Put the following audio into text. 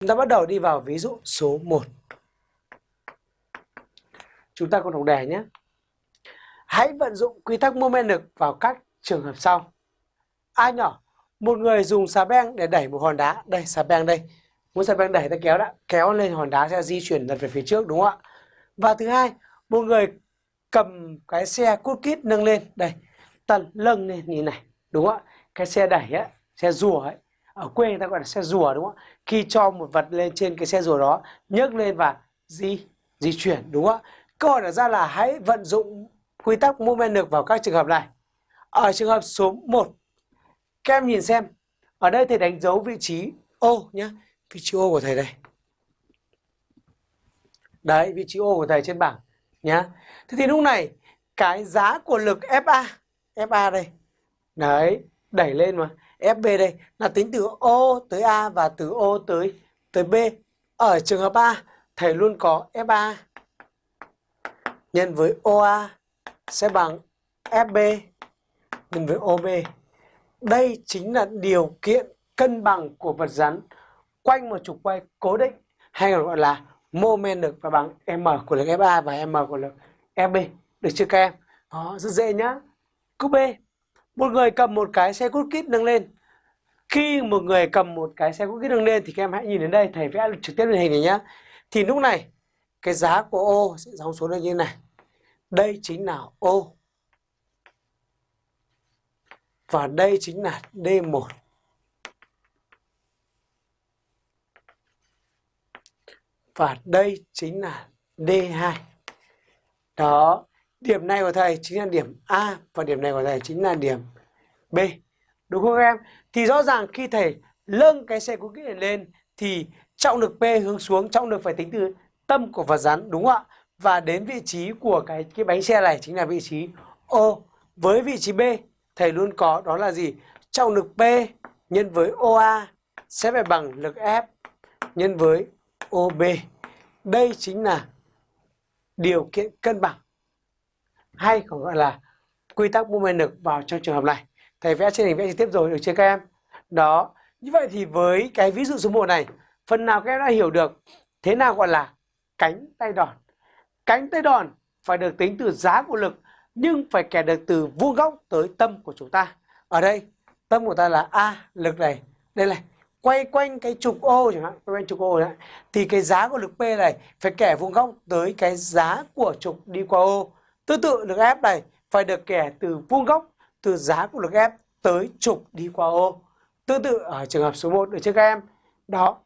Chúng ta bắt đầu đi vào ví dụ số 1. Chúng ta cùng đọc đề nhé. Hãy vận dụng quy tắc mô men lực vào các trường hợp sau. A nhỏ, một người dùng xà beng để đẩy một hòn đá. Đây, xà beng đây. Muốn xà beng đẩy ta kéo đã, kéo lên hòn đá sẽ di chuyển lật về phía trước đúng không ạ? Và thứ hai, một người cầm cái xe cút kít nâng lên. Đây, tần lâng lên như này. Đúng không ạ? Cái xe đẩy á, xe rùa ấy. Ở quê người ta gọi là xe rùa đúng không ạ? Khi cho một vật lên trên cái xe rùa đó, nhấc lên và di di chuyển đúng không ạ? Câu hỏi đặt ra là hãy vận dụng quy tắc mô men lực vào các trường hợp này. Ở trường hợp số 1, các em nhìn xem. Ở đây thầy đánh dấu vị trí O nhé. Vị trí O của thầy đây. Đấy, vị trí O của thầy trên bảng nhá. Thế thì lúc này cái giá của lực FA, FA đây. Đấy, đẩy lên mà. FB đây là tính từ O tới A và từ O tới tới B. Ở trường hợp A, thầy luôn có FA nhân với OA sẽ bằng FB nhân với OB. Đây chính là điều kiện cân bằng của vật rắn quanh một trục quay cố định hay còn gọi là mô men lực và bằng M của lực FA và M của lực FB. Được chưa các em? Đó, rất dễ nhá. Câu B. Một người cầm một cái xe cút kít nâng lên. Khi một người cầm một cái xe cút kít nâng lên thì các em hãy nhìn đến đây, thầy vẽ trực tiếp lên hình này nhá. Thì lúc này cái giá của O sẽ dòng xuống đây như này. Đây chính là O. Và đây chính là D1. Và đây chính là D2. Đó, điểm này của thầy chính là điểm A và điểm này của thầy chính là điểm B. Đúng không các em? Thì rõ ràng khi thầy lâng cái xe cookie này lên thì trọng lực P hướng xuống, trọng lực phải tính từ tâm của vật rắn đúng không ạ? Và đến vị trí của cái cái bánh xe này chính là vị trí O. Với vị trí B thầy luôn có đó là gì? Trọng lực P nhân với OA sẽ phải bằng lực F nhân với OB. Đây chính là điều kiện cân bằng hay còn gọi là quy tắc mô men lực vào trong trường hợp này. Thầy vẽ trên hình vẽ trực tiếp rồi được chưa các em? Đó. Như vậy thì với cái ví dụ số 1 này, phần nào các em đã hiểu được thế nào gọi là cánh tay đòn. Cánh tay đòn phải được tính từ giá của lực nhưng phải kẻ được từ vuông góc tới tâm của chúng ta. Ở đây, tâm của ta là A, lực này. Đây này, quay quanh cái trục O chẳng hạn, quay quanh trục O này, thì cái giá của lực P này phải kẻ vuông góc tới cái giá của trục đi qua O. Tương tự lực F này phải được kẻ từ vuông góc từ giá của lực F tới trục đi qua O. Tương tự ở trường hợp số 1 được chưa các em? Đó,